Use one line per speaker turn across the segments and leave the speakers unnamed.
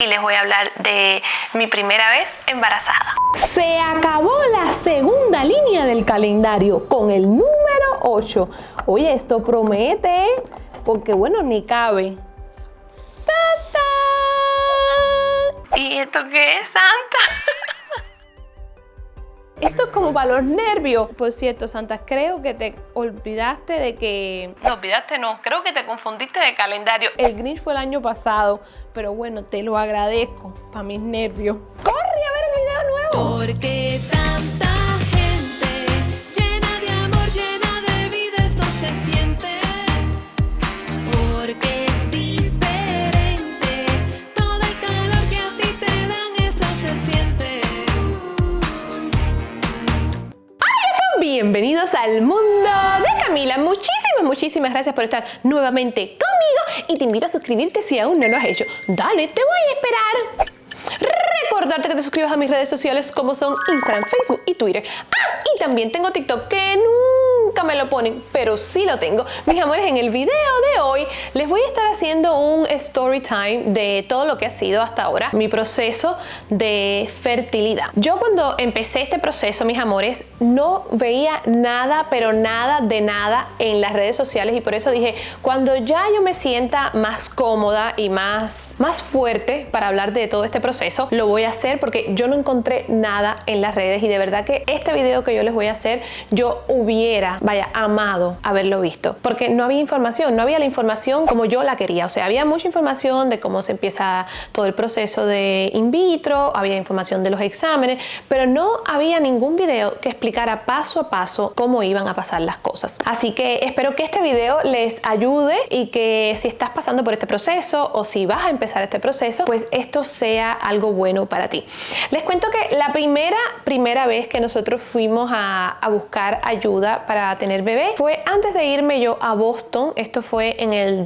y les voy a hablar de mi primera vez embarazada.
Se acabó la segunda línea del calendario con el número 8. Oye, esto promete, porque bueno, ni cabe.
¿Y esto qué es, Santa?
Esto es como para los nervios. Por cierto, Santa, creo que te olvidaste de que...
No, olvidaste no, creo que te confundiste de calendario.
El Grinch fue el año pasado, pero bueno, te lo agradezco para mis nervios. ¡Corre a ver el video nuevo!
Porque
Bienvenidos al mundo de Camila. Muchísimas, muchísimas gracias por estar nuevamente conmigo y te invito a suscribirte si aún no lo has hecho. Dale, te voy a esperar. Recordarte que te suscribas a mis redes sociales como son Instagram, Facebook y Twitter. Ah, y también tengo TikTok que nunca me lo ponen, pero sí lo tengo. Mis amores, en el video de hoy les voy a estar haciendo un story time de todo lo que ha sido hasta ahora mi proceso de fertilidad. Yo cuando empecé este proceso, mis amores, no veía nada, pero nada de nada en las redes sociales y por eso dije, cuando ya yo me sienta más cómoda y más, más fuerte para hablar de todo este proceso, lo voy a hacer porque yo no encontré nada en las redes y de verdad que este video que yo les voy a hacer, yo hubiera, vaya, amado haberlo visto porque no había información, no había la información como yo la quería, o sea, había mucha información de cómo se empieza todo el proceso de in vitro, había información de los exámenes, pero no había ningún video que explicara paso a paso cómo iban a pasar las cosas. Así que espero que este video les ayude y que si estás pasando por este proceso o si vas a empezar este proceso, pues esto sea algo bueno para ti. Les cuento que la primera, primera vez que nosotros fuimos a, a buscar ayuda para tener bebé fue antes de irme yo a Boston. Esto fue en el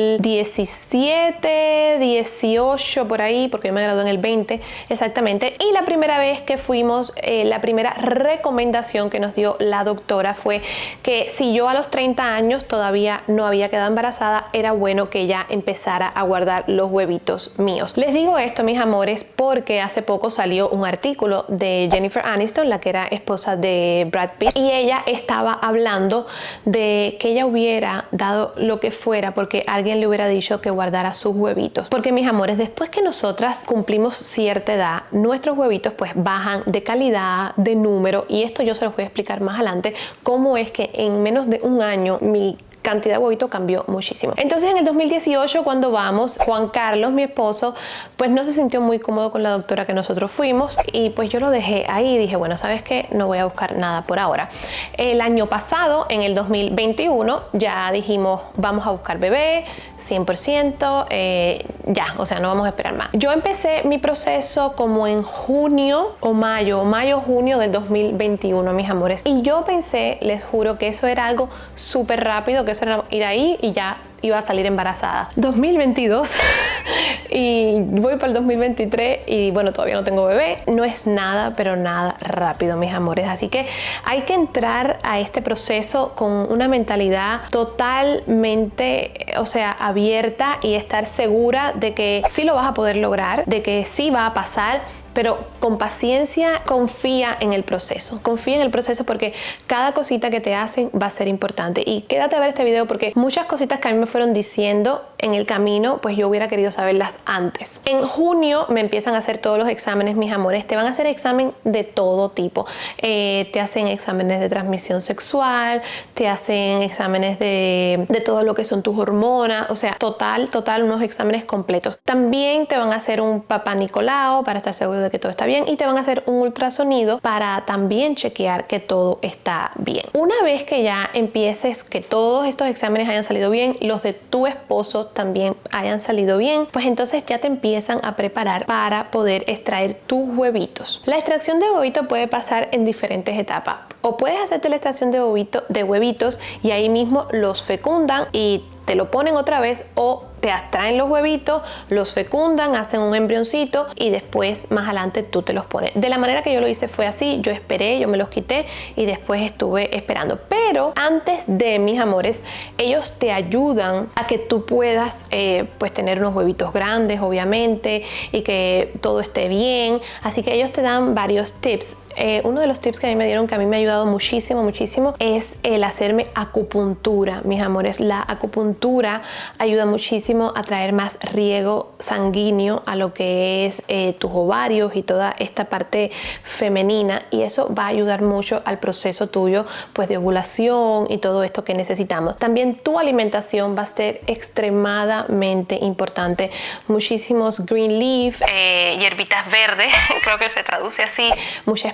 2017, 18 por ahí, porque yo me gradué en el 20 exactamente. Y la primera vez que fuimos, eh, la primera recomendación que nos dio la doctora fue que si yo a los 30 años todavía no había quedado embarazada, era bueno que ella empezara a guardar los huevitos míos. Les digo esto, mis amores, porque hace poco salió un artículo de Jennifer Aniston, la que era esposa de Brad Pitt, y ella estaba hablando de que ella hubiera dado lo que fuera porque alguien le hubiera dicho que guardara sus huevitos. Porque mis amores, después que nosotras cumplimos cierta edad, nuestros huevitos pues bajan de calidad, de número, y esto yo se los voy a explicar más adelante, cómo es que en menos de un año mi cantidad de huevito cambió muchísimo. Entonces en el 2018 cuando vamos, Juan Carlos, mi esposo, pues no se sintió muy cómodo con la doctora que nosotros fuimos y pues yo lo dejé ahí y dije, bueno, ¿sabes qué? No voy a buscar nada por ahora. El año pasado, en el 2021, ya dijimos, vamos a buscar bebé, 100%, eh, ya, o sea, no vamos a esperar más. Yo empecé mi proceso como en junio o mayo, mayo, junio del 2021, mis amores. Y yo pensé, les juro, que eso era algo súper rápido, que eso ir ahí y ya iba a salir embarazada. 2022 y voy para el 2023 y bueno, todavía no tengo bebé. No es nada, pero nada rápido, mis amores. Así que hay que entrar a este proceso con una mentalidad totalmente, o sea, abierta y estar segura de que sí lo vas a poder lograr, de que sí va a pasar pero con paciencia confía en el proceso. Confía en el proceso porque cada cosita que te hacen va a ser importante. Y quédate a ver este video porque muchas cositas que a mí me fueron diciendo en el camino, pues yo hubiera querido saberlas antes. En junio me empiezan a hacer todos los exámenes, mis amores. Te van a hacer examen de todo tipo. Eh, te hacen exámenes de transmisión sexual, te hacen exámenes de, de todo lo que son tus hormonas. O sea, total, total, unos exámenes completos. También te van a hacer un papá Nicolau para estar seguro de que todo está bien y te van a hacer un ultrasonido para también chequear que todo está bien. Una vez que ya empieces que todos estos exámenes hayan salido bien, los de tu esposo también hayan salido bien, pues entonces ya te empiezan a preparar para poder extraer tus huevitos. La extracción de huevito puede pasar en diferentes etapas. O puedes hacerte la extracción de, de huevitos y ahí mismo los fecundan y te lo ponen otra vez o te extraen los huevitos, los fecundan, hacen un embrioncito y después más adelante tú te los pones. De la manera que yo lo hice fue así, yo esperé, yo me los quité y después estuve esperando. Pero antes de mis amores, ellos te ayudan a que tú puedas eh, pues tener unos huevitos grandes, obviamente, y que todo esté bien. Así que ellos te dan varios tips. Eh, uno de los tips que a mí me dieron que a mí me ha ayudado muchísimo, muchísimo es el hacerme acupuntura, mis amores. La acupuntura ayuda muchísimo a traer más riego sanguíneo a lo que es eh, tus ovarios y toda esta parte femenina y eso va a ayudar mucho al proceso tuyo pues de ovulación y todo esto que necesitamos. También tu alimentación va a ser extremadamente importante. Muchísimos green leaf,
Eh, hierbitas verdes, creo que se traduce así.
mucha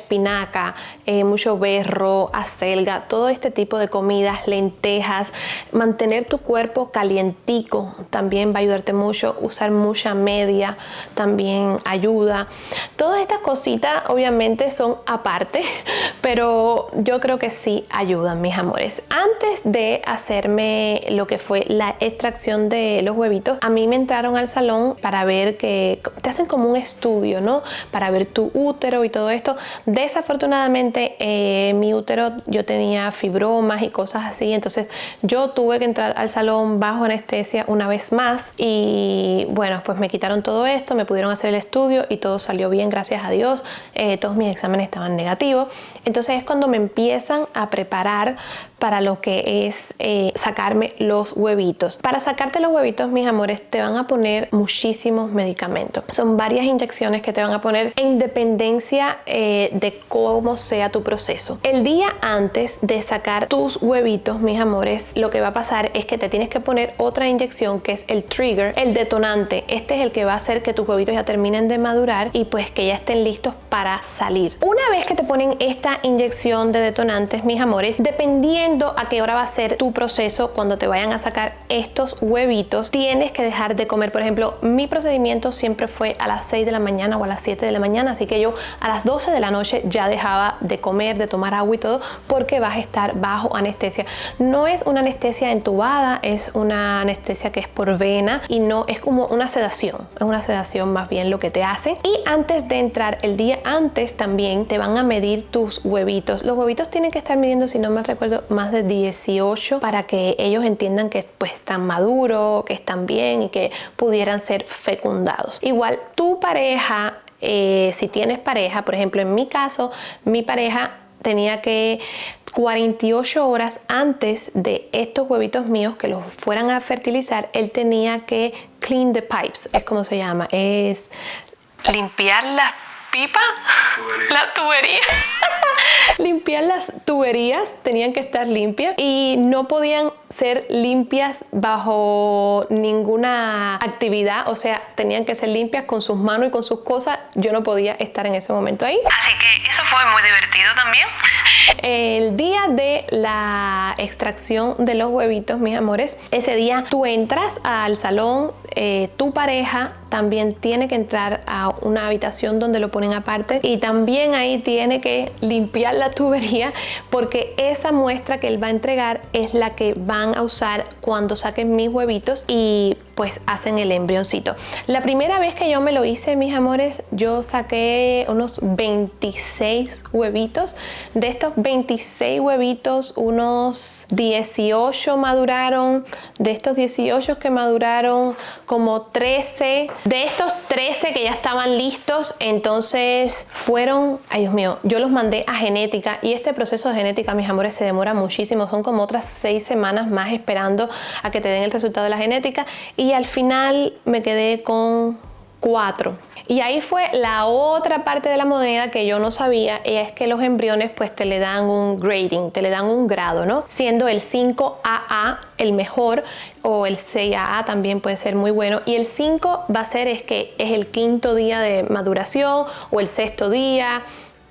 eh, mucho berro, acelga, todo este tipo de comidas, lentejas, mantener tu cuerpo calientico también va a ayudarte mucho, usar mucha media también ayuda. Todas estas cositas obviamente son aparte, pero yo creo que sí ayudan, mis amores. Antes de hacerme lo que fue la extracción de los huevitos, a mí me entraron al salón para ver que te hacen como un estudio, ¿no? Para ver tu útero y todo esto. Desafortunadamente, eh, mi útero yo tenía fibromas y cosas así, entonces yo tuve que entrar al salón bajo anestesia una vez más y bueno, pues me quitaron todo esto, me pudieron hacer el estudio y todo salió bien, gracias a Dios. Eh, todos mis exámenes estaban negativos. Entonces es cuando me empiezan a preparar para lo que es eh, sacarme los huevitos. Para sacarte los huevitos, mis amores, te van a poner muchísimos medicamentos. Son varias inyecciones que te van a poner en dependencia de cómo sea tu proceso. El día antes de sacar tus huevitos, mis amores, lo que va a pasar es que te tienes que poner otra inyección que es el trigger, el detonante. Este es el que va a hacer que tus huevitos ya terminen de madurar y pues que ya estén listos para salir. Una vez que te ponen esta inyección de detonantes, mis amores, dependiendo a qué hora va a ser tu proceso cuando te vayan a sacar estos huevitos, tienes que dejar de comer. Por ejemplo, mi procedimiento siempre fue a las 6 de la mañana o a las 7 de la mañana, así que yo a las 12 de la noche ya dejaba de comer, de tomar agua y todo, porque vas a estar bajo anestesia. No es una anestesia entubada, es una anestesia que es por vena y no es como una sedación, es una sedación más bien lo que te hacen. Y antes de entrar, el día antes también te van a medir tus huevitos. Los huevitos tienen que estar midiendo, si no me recuerdo, más de 18 para que ellos entiendan que pues están maduros, que están bien y que pudieran ser fecundados. Igual tu pareja eh, si tienes pareja, por ejemplo en mi caso, mi pareja tenía que 48 horas antes de estos huevitos míos que los fueran a fertilizar, él tenía que clean the pipes, es como se llama, es
Limpiar las pipas, la tubería.
limpiar las tuberías, tenían que estar limpias y no podían ser limpias bajo ninguna actividad, o sea, tenían que ser limpias con sus manos y con sus cosas. Yo no podía estar en ese momento ahí.
Así que eso fue muy divertido también.
El día de la extracción de los huevitos, mis amores, ese día tú entras al salón, eh, tu pareja también tiene que entrar a una habitación donde lo ponen aparte y también ahí tiene que limpiar la tubería porque esa muestra que él va a entregar es la que van a usar cuando saquen mis huevitos y pues hacen el embrioncito. La primera vez que yo me lo hice, mis amores, yo saqué unos 26 huevitos. De estos 26 huevitos, unos 18 maduraron. De estos 18 que maduraron, como 13. De estos 13 que ya estaban listos, entonces fueron, ay Dios mío, yo los mandé a genética y este proceso de genética, mis amores, se demora muchísimo. Son como otras 6 semanas más esperando a que te den el resultado de la genética y al final me quedé con Y ahí fue la otra parte de la moneda que yo no sabía, y es que los embriones pues te le dan un grading, te le dan un grado, ¿no? Siendo el 5AA el mejor o el 6AA también puede ser muy bueno y el 5 va a ser es que es el quinto día de maduración o el sexto día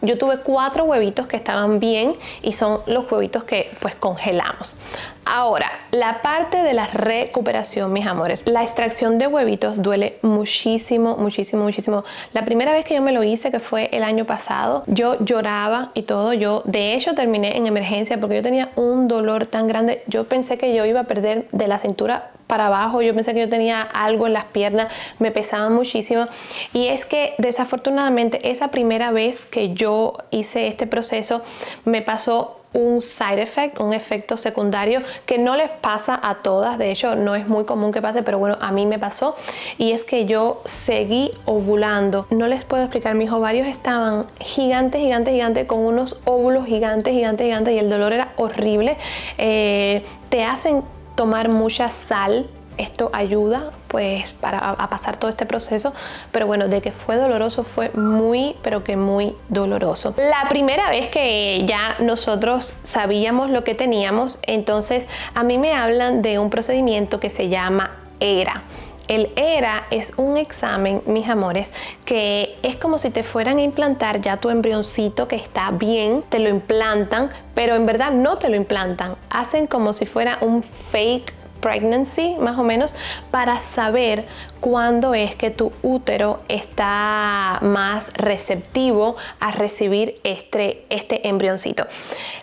yo tuve cuatro huevitos que estaban bien y son los huevitos que pues congelamos. Ahora, la parte de la recuperación, mis amores. La extracción de huevitos duele muchísimo, muchísimo, muchísimo. La primera vez que yo me lo hice, que fue el año pasado, yo lloraba y todo. Yo, de hecho, terminé en emergencia porque yo tenía un dolor tan grande. Yo pensé que yo iba a perder de la cintura para abajo, yo pensé que yo tenía algo en las piernas, me pesaba muchísimo y es que desafortunadamente esa primera vez que yo hice este proceso me pasó un side effect, un efecto secundario que no les pasa a todas, de hecho no es muy común que pase, pero bueno, a mí me pasó y es que yo seguí ovulando. No les puedo explicar, mis ovarios estaban gigantes, gigantes, gigantes, con unos óvulos gigantes, gigantes, gigantes y el dolor era horrible. Eh, te hacen tomar mucha sal esto ayuda pues para a pasar todo este proceso. Pero bueno de que fue doloroso fue muy pero que muy doloroso. La primera vez que ya nosotros sabíamos lo que teníamos entonces a mí me hablan de un procedimiento que se llama ERA el ERA es un examen, mis amores, que es como si te fueran a implantar ya tu embrioncito que está bien, te lo implantan, pero en verdad no te lo implantan. Hacen como si fuera un fake pregnancy, más o menos, para saber cuándo es que tu útero está más receptivo a recibir este, este embrioncito.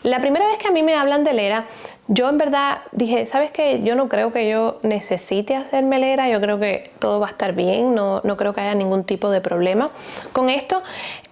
La primera vez que a mí me hablan de ERA, yo en verdad dije, ¿sabes qué? Yo no creo que yo necesite hacerme ERA, yo creo que todo va a estar bien, no, no creo que haya ningún tipo de problema con esto.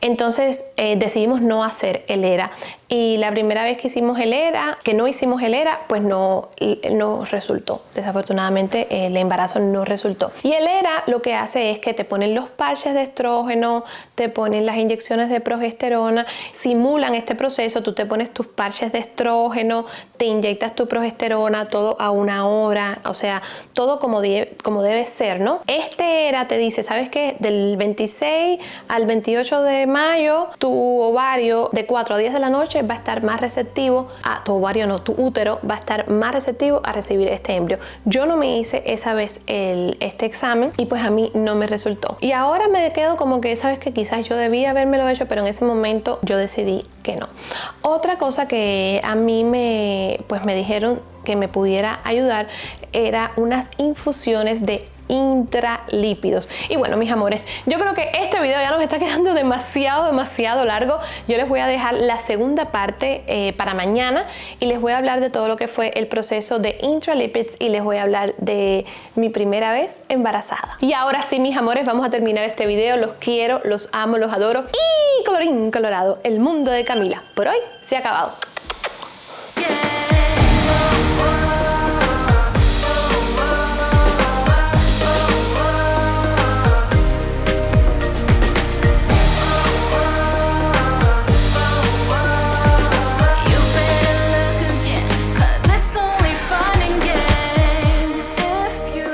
Entonces eh, decidimos no hacer el ERA. Y la primera vez que hicimos el ERA, que no hicimos el ERA, pues no, no resultó. Desafortunadamente el embarazo no resultó. Y el ERA lo que hace es que te ponen los parches de estrógeno, te ponen las inyecciones de progesterona, simulan este proceso, tú te pones tus parches de estrógeno, te inyectas tu progesterona, todo a una hora, o sea, todo como, como debe ser, ¿no? Este ERA te dice, ¿sabes qué? Del 26 al 28 de mayo, tu ovario de 4 a 10 de la noche va a estar más receptivo, a tu ovario no, tu útero va a estar más receptivo a recibir este embrio. Yo no me hice esa vez el, este examen y pues a mí no me resultó. Y ahora me quedo como que, sabes que quizás yo debía lo hecho, pero en ese momento yo decidí que no. Otra cosa que a mí me, pues me dijeron que me pudiera ayudar era unas infusiones de intralípidos. Y bueno, mis amores, yo creo que este video ya nos está quedando demasiado, demasiado largo. Yo les voy a dejar la segunda parte eh, para mañana y les voy a hablar de todo lo que fue el proceso de intralipids y les voy a hablar de mi primera vez embarazada. Y ahora sí, mis amores, vamos a terminar este video. Los quiero, los amo, los adoro. Y colorín colorado, el mundo de Camila. Por hoy se ha acabado.